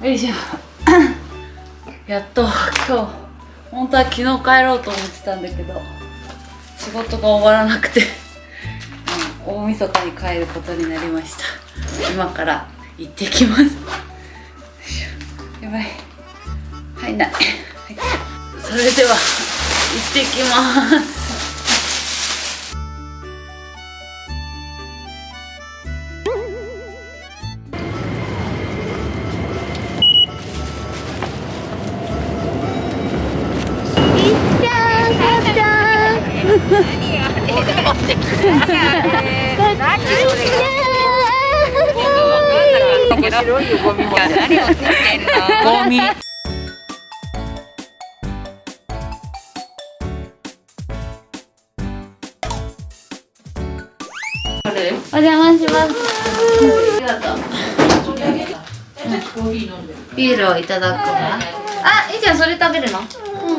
量よいしょ。やっと今日本当は昨日帰ろうと思ってたんだけど仕事が終わらなくて、大晦日に帰ることになりました。今から行ってきます。やばい。入んない、はい、それでは行ってきます。白いよゴミも何をってんのゴミお邪魔します。ビールをいただくわ。あ、いいじゃん。それ食べるの？う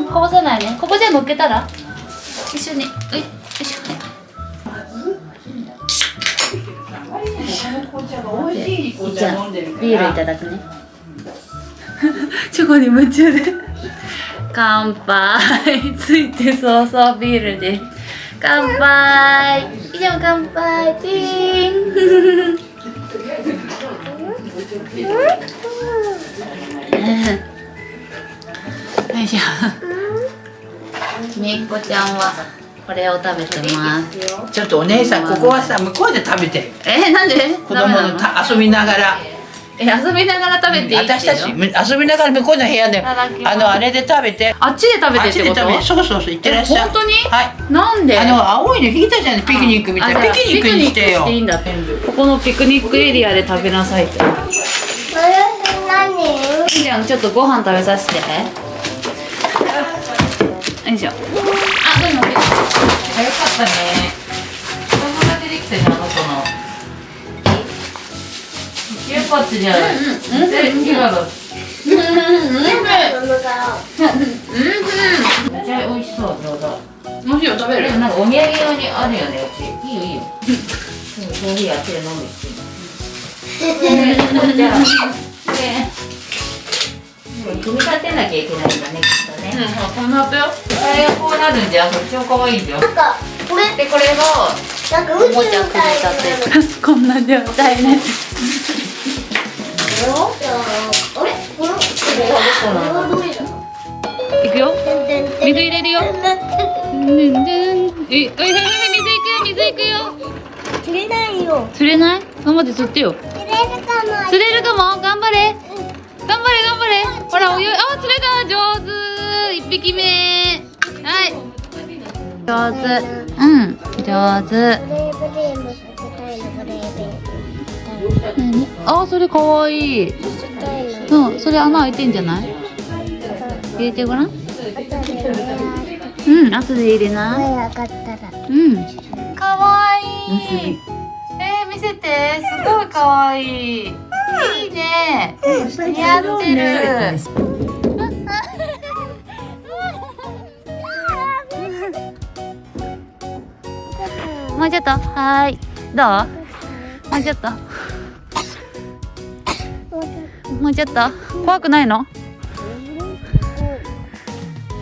ん、こぼさないねここじゃ乗っけたら？一緒に。よいしょじゃあビールいただくね。チョコに夢中で。乾杯。ついてそうそうビールで。乾杯。以上乾杯チーンよいしょみっこちゃんはこれを食べてます。ちょっとお姉さんここはさ向こうで食べて。えなんで？子供のた遊びながら。え遊びながら食べていい私たち遊びながら向こうの部屋であのあれで食べて。あっちで食べてってこと？そうそうそう行ってらっしゃい。本当に？はい。なんで？あの青いの引いたじゃんピクニックみたいな。ピクニックにしてよ。いいんだ。ここのピクニックエリアで食べなさい。って何？じゃんちょっとご飯食べさせて。よいしょ早かったね。子供が出てきたじゃんあの。子のよかったじゃんうんうん。うんうん。うんめっちゃ美味しそうどうぞもしよ食べるなんかお土産用にあるよね。うちいいよいいよ。コーヒーあっちで飲むじゃあ組み立てなきゃいけないんだねね。うん。組み立てよ。あれがこうなるんじゃんそっちも可愛いじゃんなんかこれ。でこれがなんか宇宙みたいなこんな状態ね。いくよ。水入れるよ。え、え、水いくよ水いくよ。釣れないよ。釣れない？頑張って釣ってよ。釣れるかも。頑張れ。頑張れ頑張れ。ほらお湯あ釣れた。上手。一匹目。はい。上手。うん。上手。あそれかわいい。うん。それ穴開いてんじゃない？入れてごらん。うん。後で入れな。うん。かわいい。えー、見せて。すごいかわいい。いいね。似合ってる。もうちょっと、はい。どう？もうちょっと。もうちょっと。怖くないの？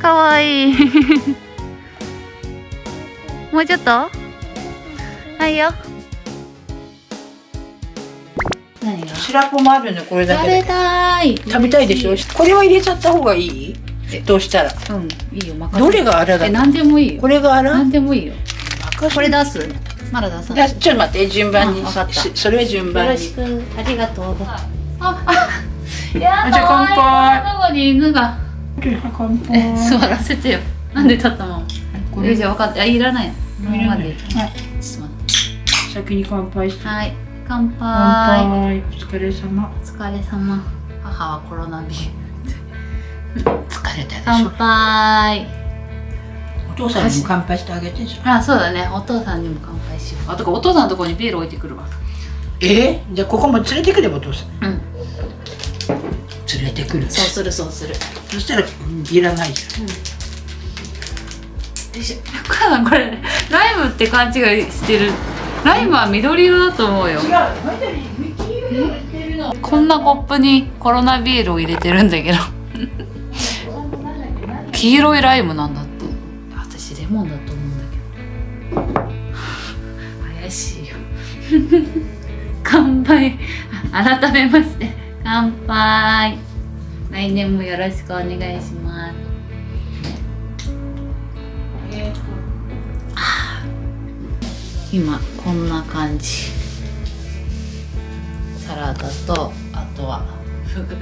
かわいい。もうちょっと？はいよ。白子もあるのこれだけ食べたい食べたいでしょ？これは入れちゃった方がいい？どうしたら？うんいいよ任せどれがあらだえ何でもいいよこれがあら？何でもいいよこれ出す？まだ出さない。ちょっと待って順番に。分かった。それは順番に。よろしくありがとう。ああやじゃ乾杯。どこに犬が。乾杯。座らせてよ。なんで立ったままえじゃ分かった。いらない。今まで。はい。ちょっと待って先に乾杯して。はい。乾杯。お疲れ様。お疲れ様。母はコロナ病 疲れたでしょ。乾杯。お父さんにも乾杯してあげてあそうだね。お父さんにも乾杯しよう。あとかお父さんのところにビール置いてくるわ。え？ー、じゃあここも連れてくればお父さん。うん。連れてくる。そうするそうする。そしたら、いらないじゃん、うん。よいしょ母さんこれライムって勘違いしてる。ライムは緑色だと思うよ。違う。緑、こんなコップにコロナビールを入れてるんだけど。黄色いライムなんだレモンだと思うんだけど。怪しいよ。乾杯。あ改めまして。乾杯。来年もよろしくお願いします。今こんな感じ。サラダとあとは。フグ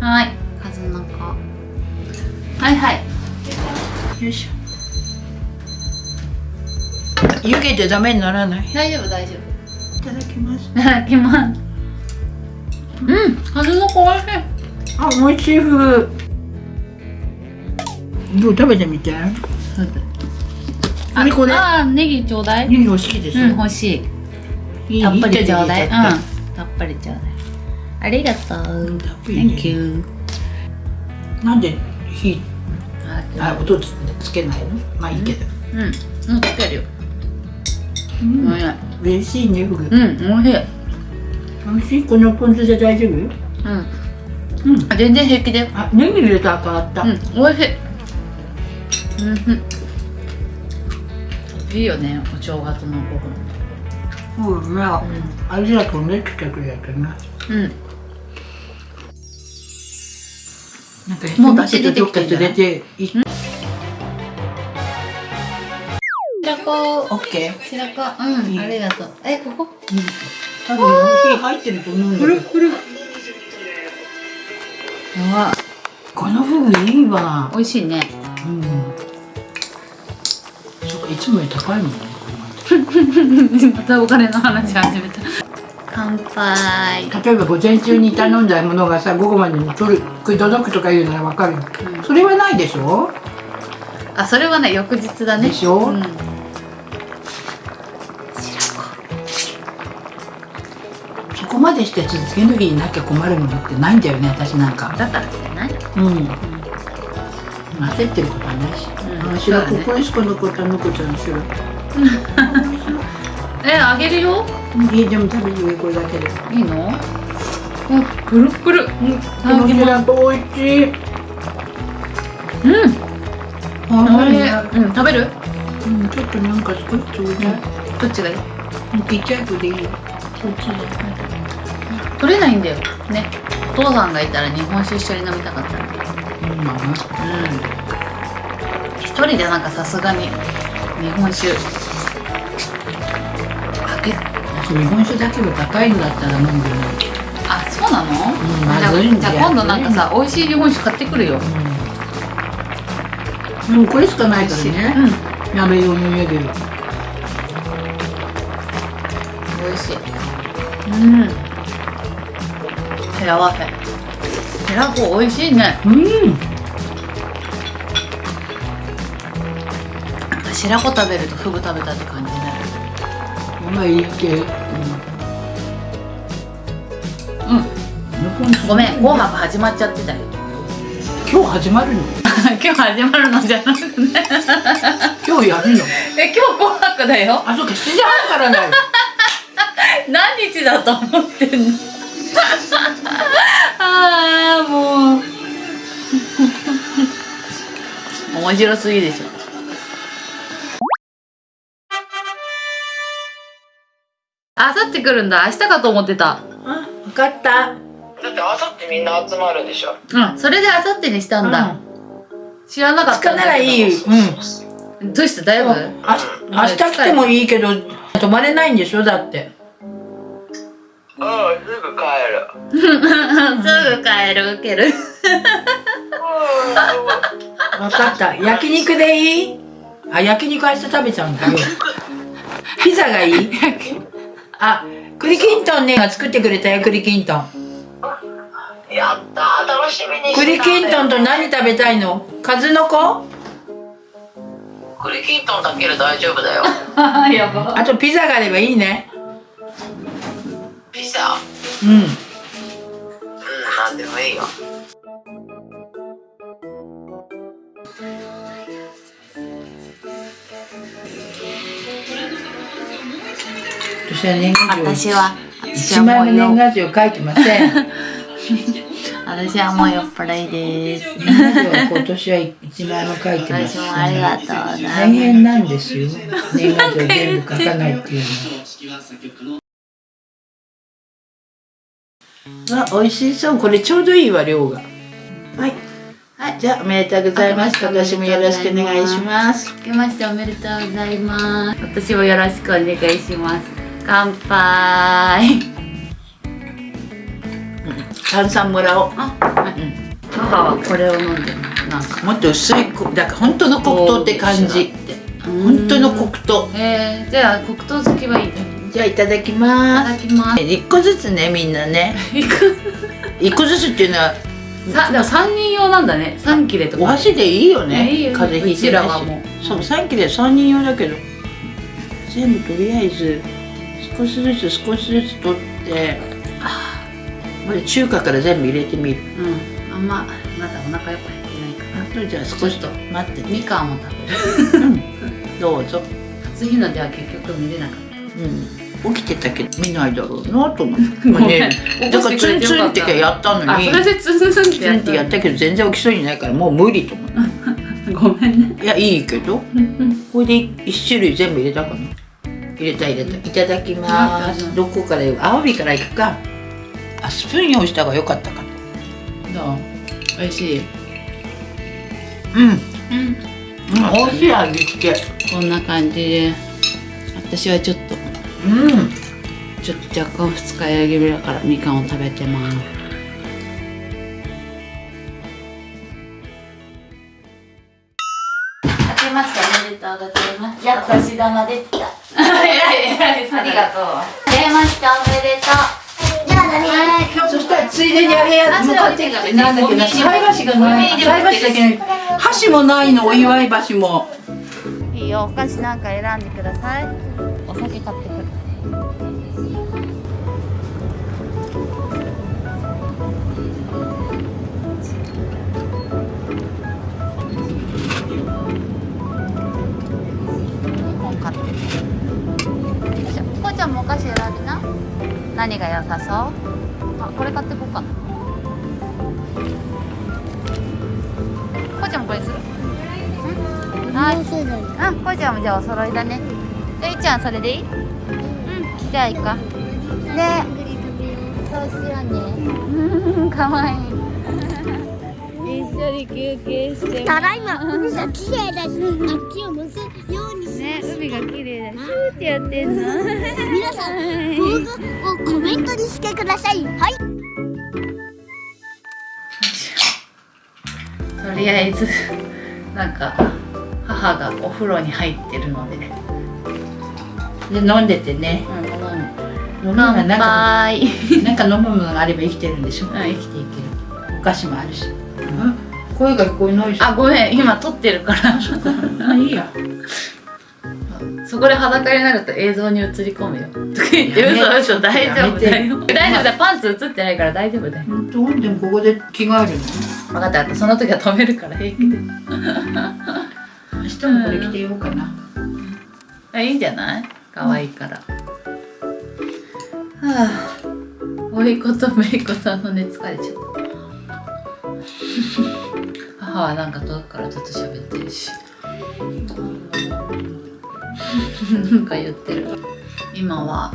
はい。数の子。はいはいよいしょ。湯気でダメにならない？大丈夫大丈いただきます。夫いただきます。うん数の子おいしい。あ美味しいフグどう食べてみて。あこれ？あーネギちょうだい。ネギ欲しいですうん欲しい。たっぷりちょうだい。うん。たっぷりちょうだい。ありがとう。Thank you。たなんで火ああ、音つつけないの？まあいいけどうん。うん、つけるよ。うんおいしい。嬉しいねフグうん、おいしい。美味しいこのポン酢で大丈夫？うん。うんあ全然平気だよ。あネギ入れたら変わったうん、おいしい。うん。いいよね、お正月のご飯。そうね味が飛んできてくれたなうん。なんかもう出汁出てきてんじゃない？どっか連れてい白子。オッケー白子。うん、ありがとう。え、ここ？多分火入ってると思うんだけどこれ。やばこのフグいいわ美味しいね。うんそっかいつもより高いもんね またお金の話始めた。乾杯。例えば午前中に頼んだものがさ午後までに取る食い届くとか言うならわかるよ、それはないでしょ？あ、それはね、翌日だね。でしょ？うん。までして続ける時になきゃ困るものってないんだよね私なんかだからじゃない。うん焦ってることはないし、うんここにしか残ったのこちゃんの白 え、あげるよ。いいでも食べてみこれだけでいいの？あ、プルプル。うん。この白美味しいうん。うん、食べる？うん、ちょっとなんか少しちょうだい、どっちがいい？ちっちゃい子でいいよそっちで取れないんだよ。ね。お父さんがいたら日本酒一緒に飲みたかったの。うんまあうん。一人でなんかさすがに日本酒。かけ。私日本酒だけは高いんだったら飲んでないあ、そうなの？んあじゃあまずいんじゃあ今度なんかさ、美味しい日本酒買ってくるよ。うん、でもこれしかないからね、うん。鍋用の家で美味しい。うん。ヘラワフェ。ヘラコ美味しいね。うん白子食べるとフグ食べたって感じね。まあいいけどうん。ごめん、紅白始まっちゃってたよ。今日始まるの？今日始まるのじゃなくて。今日やるの？え、今日紅白だよ。あそうか7時半からだよ 何日だと思ってんの？ああ、もう。面白すぎでしょ。あさって来るんだ。明日かと思ってた。あ分かっただってあさってみんな集まるでしょうん、それであさってにしたんだ。知らなかっ2日たんだけど。ならいいうんどうしてだいぶ。あ明日来てもいいけど泊まれないんでしょ？だってうん。すぐ帰る。すぐ帰る、受ける。分かった。焼肉でいい？あ焼肉明日食べちゃうんだよ。ピザがいい？あ栗きんとんねが作ってくれたよ栗きんとん。やったー楽しみに栗きんとんとな何食べたいの？数の子？栗きんとんだけで大丈夫だよ。やば。あとピザがあればいいねピザうん。うんなんでもいいよ。私は年賀状。私は、一枚も年賀状書いてません。私はもう酔っ払いです。年賀状は今年は一枚も書いてます私もありがとうございます。大変なんですよ。年賀状全部書かないっていうのは あ美味しそう。これちょうどいいわ量が。はい。はいじゃあおめでとうございます。今年もよろしくお願いします。明けましておめでとうございます。私もよろしくお願いします。乾杯。炭酸もらおう。あ、はい母はこれを飲んでますなんかもっと薄いこだから本当の黒糖って感じ本当の黒糖。えー、じゃあ黒糖好きはいいねじゃあいただきいます。ただきます。一個ずつねみんなね。一個ずつっていうのはさでも三人用なんだね。三切れとか。お箸でいいよね。いいよ風邪ひいてないしはもう。そう3切れ3人用だけど。全部とりあえず少しずつ少しずつ取って。これ中華から全部入れてみる。うん。あんままだお腹やっぱ減ってないかあとじゃあ少しと待ってらみかんも食べる。どうぞ。初日の出は結局見れなかっうん起きてたけど見ないだろうなと思って。ね。だからツンツンってやったのに。たあそれでツンツンってやったけど全然起きそうにないからもう無理と思って ごめんね。いやいいけど。これで一種類全部入れたかな。入れた入れた。いただきます。うんどこからアワビからいくか。あスプーン用意した方が良かったかな。どう？美味しい？うん、うん、うん。美味しい味付け。こんな感じで。私はちょっとうん。ちょっと若干二日酔い気味だからみかんを食べてます。明けましておめでとうございます。やっとし玉できた。えらいえらいありがとう。明けましておめでとう。じゃあ何？そしたらついでにあれやあ向かって。なんだっけな菜箸がない。菜箸だけない箸もないのお祝い箸も。いいよお菓子なんか選んでください。お酒買ってくる本買ってくるじゃあこうちゃん。もお菓子選びな何が良さそうあこれ買ってこうかなこうちゃん。もこれするん。はいうん、こいちゃん。もじゃあお揃いだね。じゃあ、いっちゃん。それでいいうん、じゃあいいか。ねそうしようね。かわいい。一緒に休憩してただいま海が綺麗だし、あっちを向くようにしね、海が綺麗だ。シューってやってんの。皆さん、動画をコメントにしてください。はい。とりあえず、なんか、母がお風呂に入ってるので。で飲んでてねうん、飲むなんか杯。なんか飲むものがあれば生きてるんでしょうん、生きていける。お菓子もあるし、声が聞こえないしあ、ごめん、今撮ってるから。あいいやそこで裸になると映像に映り込むよ。とか言って、嘘嘘、大丈夫だやよ。大丈夫だよ、パンツ映ってないから大丈夫だよ。本当でもここで着替える分かった分かった、その時は止めるから平気で。の明日もこれ着てようかなあ、いいんじゃない？可愛いから。はあ、おいことめいこさんのね、疲れちゃった。母はなんか遠くからずっと喋ってるし。なんか言ってる。今は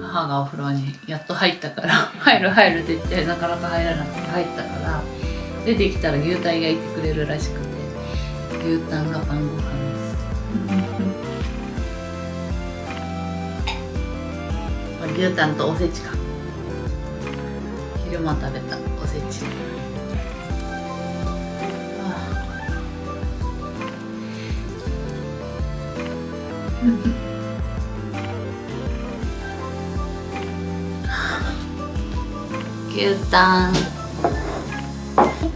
母がお風呂にやっと入ったから 入る入るって言ってなかなか入らなくて入ったから出てきたら牛タン焼いてくれるらしくて牛タンが晩ご飯です。牛タンとおせちか昼間食べたおせち 牛タン。そっ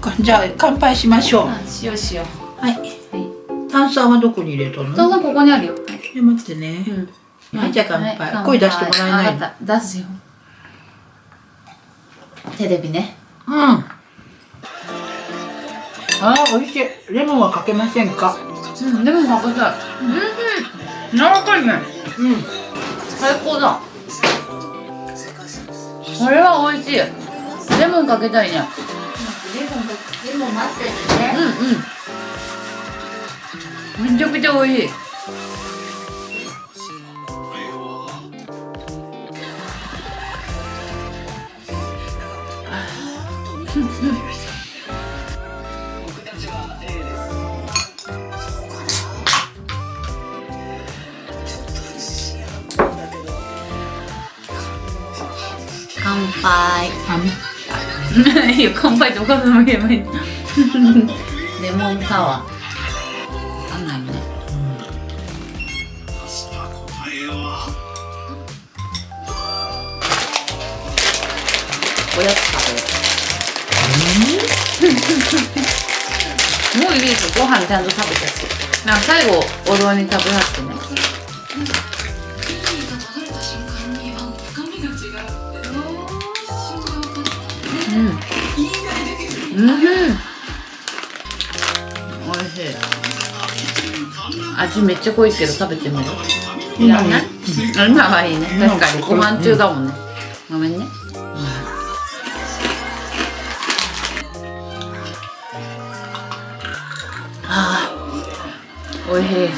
かじゃあ乾杯しましょう。あしようしよはい、はい。炭酸はどこに入れたの？うどうぞここにあるよ。え待ってね、うん。はいじゃあ乾杯。はい声出してもらえない出すよ。テレビね。うん。あー美味しい。レモンはかけませんか？うんでもかけたい。うん柔らかいね。うん。最高だ。これは美味しい。レモンかけたいね。でも待っててね。うんうん。めちゃくちゃ美味しい。乾 いいよ乾杯ってお母さんも言えばいいレモンサワー。あんないねおやつ食べる。もういいです。ご飯ちゃんと食べたしなんか最後お雑煮食べはってねおい。しい。味めっちゃ濃い。けど食べてみるい。らない。今はい。い。ね確かにご飯中だもんねごめんねあーおい。しい。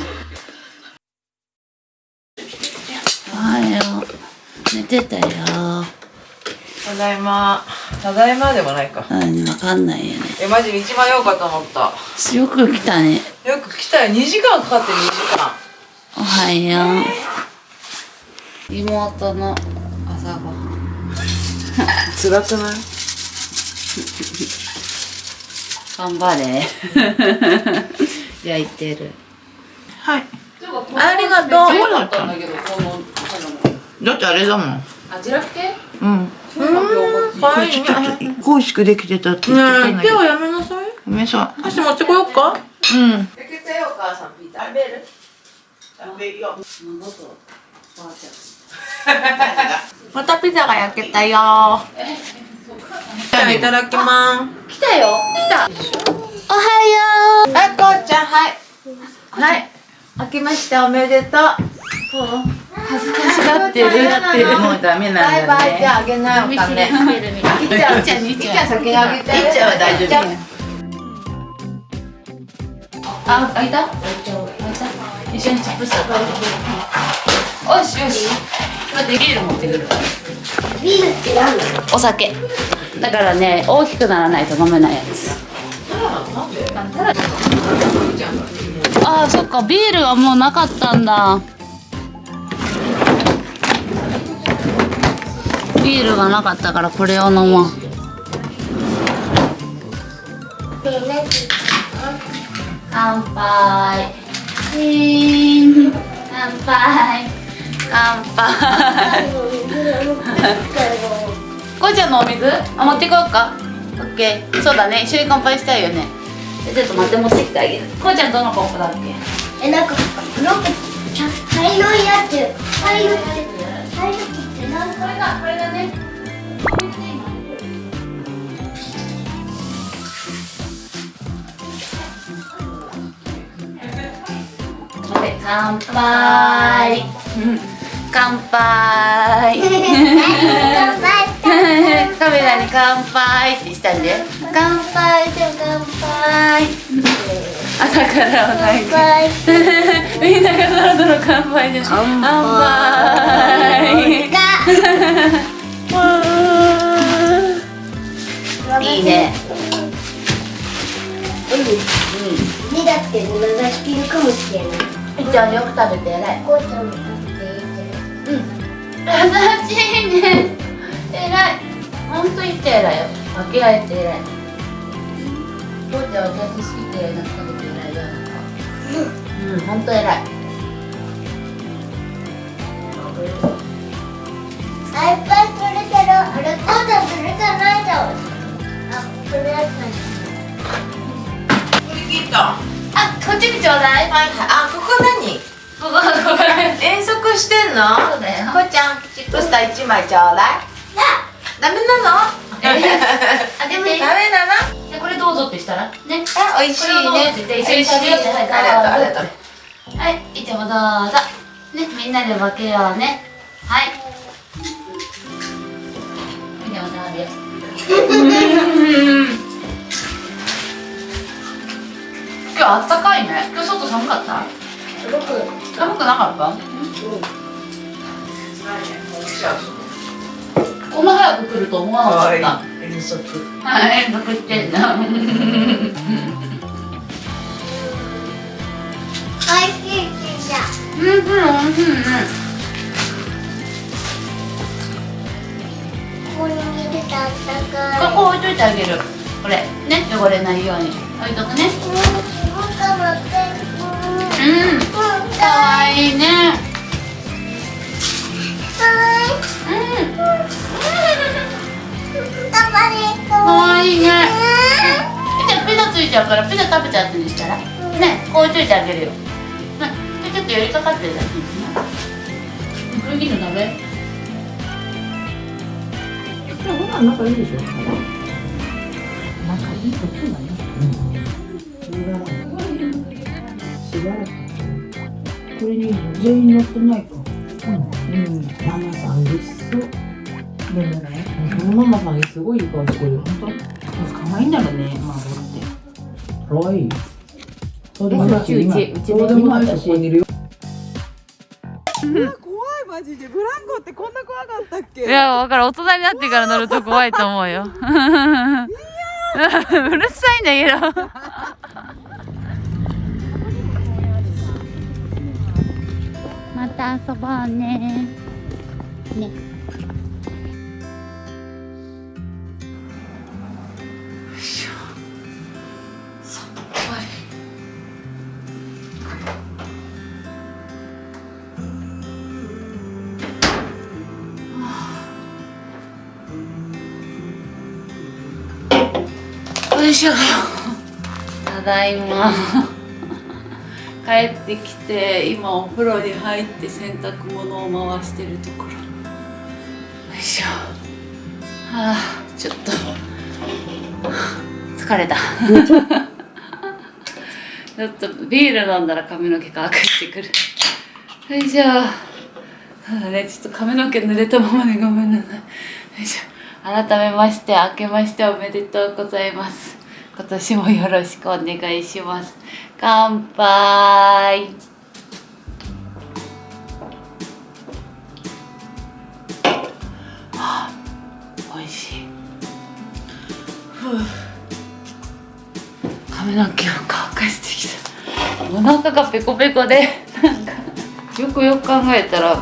おはよう寝てたよただい。まただいまでもないか。うんわかんないよね。えマジ道迷うかと思った。よく来たね。よく来たよ。2時間かかって2時間。おはよう。妹の朝ごはん。辛くない？頑張れ。焼いてる。はい。ありがとう。だったんだけどこのだってあれだもん。あジラフ系？うんこれちょっと美味しくできてたって言ってたんだけど。はやめなさい。ごめんさ箸持ってこようか。うん。焼けたよお母さん。ピザ食べる食べるよまたピザが焼けたよ。じゃあいただきます。来たよ。来た。おはよはいこうちゃんはい。はい。開けましたおめでとう恥ずかしがってるって。るもうダメなんバイだバイじゃねああげないお金。いっちゃんいっちゃんいっちゃん先にあげて。いっちゃんは大丈夫。あ開いた？開いた一緒にチップスよしよし待ってビール持ってくるうビールって何お酒。だからね大きくならないと飲めないやつ。ああそっか。ビールはもうなかったんだビールがなかったからこれを飲もう。乾杯。乾杯。乾杯。こうちゃんのお水？あ持ってこようか。オッケー。そうだね。一緒に乾杯したいよね。ちょっと待って持ってきてあげる。こうちゃんどのコップだっけ？えなんかなんか茶色いやつ。茶色って茶色ってなん。これがこれがね乾杯。乾杯。カメラに乾杯ってしたんで。乾杯で乾杯。朝からはない乾杯。みんながそろそろ乾杯で乾杯。いいね。うん、だって流しきるかもしれない。ゃんよく食べて偉いこう。優しい。ね偉いほん。と言って偉い。よ分け合えて偉い。父ちゃん。お茶好きってなん。か食べて偉い。よなん。かうん。ほん。と偉い。あ、い。っぱい。取れてる。あれ、こうちゃん。取れてない。じゃん。あ、これやつこれ切ったあこっちにちょうだい。はい。はい。あここ何 遠足してんの？そうだよ。こうちゃんチップスター一枚ちょうだい。ダメなの？あげ て。ダメなの？じゃあこれどうぞってしたら？ね。あ、美味しいこれをどうぞね。って言って一緒に食べよう。ってはいありがとうありがとう。はい、いつもどうぞ。ね、みんなで分けようね。はい。で 今日あったかいね。今日外寒かった？寒くなかった？こんな早く来ると思わなかった。遠足はい遠足。してんなおいしいピザうん。うんうんここに入れてあったかいここ置いといてあげる。これ。ね汚れないように。置いとくね。うんわいいね。うじゃあピザついちゃうからピザ食べた後にしたらねこう置いといてあげるよ。うんでちょっと寄りかかってるだけこれ切るの食べほら仲いいでしょ？仲いい？ことだねしばらくこれに全員乗ってないか。うん。ママさん嬉しそうでもねこのママさんすごいいい顔してる本当可愛いんだろうねママって可愛いそうでもなし今そうでもないしここにいるよ 怖いマジでブランコってこんな怖かったっけ？いや、わからん。大人になってから乗ると怖いと思うよ。うるさいんだけど。また遊ぼうね。ね。しょただいま。帰ってきて今お風呂に入って洗濯物を回してるところ。よいしょ。はあちょっと。疲れた。ちょっとビール飲んだら髪の毛乾かしてくる。よいしょ。ただねちょっと髪の毛濡れたままでごめんなさい。よいしょ。改めまして明けましておめでとうございます。今年もよろしくお願いします。乾杯。はあ美味しい。ふう。髪の毛を乾かしてきた。お腹がペコペコでなんかよくよく考えたら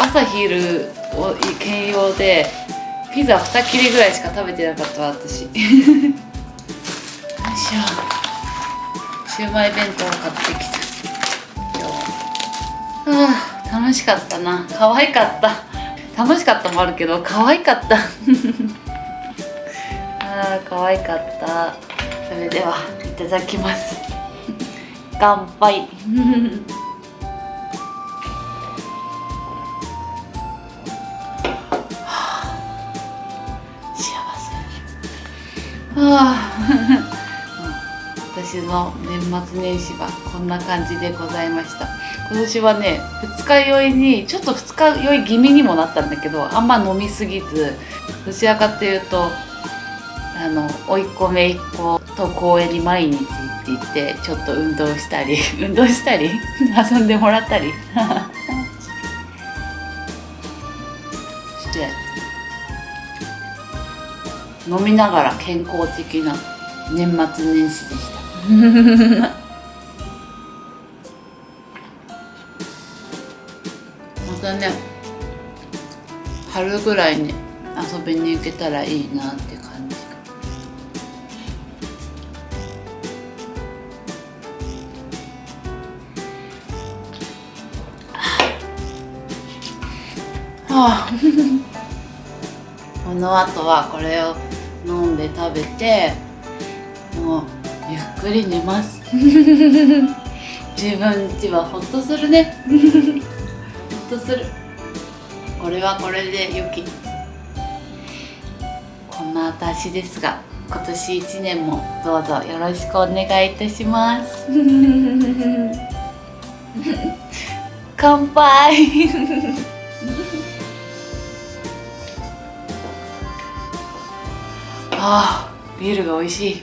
朝昼を兼用でピザ2切れぐらいしか食べてなかった私。よいしょシューマイ弁当を買ってきた。今日は。あ楽しかったな。可愛かった。楽しかったもあるけど可愛かった。あー可愛かった。それではいただきます。乾杯。幸せ。はあ。私の年末年始はこんな感じでございました。今年はね二日酔いにちょっと二日酔い気味にもなったんだけどあんま飲みすぎずどちらかというとあの甥っ子姪っ子と公園に毎日行って行ってちょっと運動したり 運動したり遊んでもらったり。して飲みながら健康的な年末年始でした。またね春ぐらいに遊びに行けたらいいなって感じ。はあ この後はこれを飲んで食べてくり寝ます。自分ちはほっとするね。ほっとする。これはこれで良き。こんな私ですが今年一年もどうぞよろしくお願いいたします。乾杯。あービールが美味しい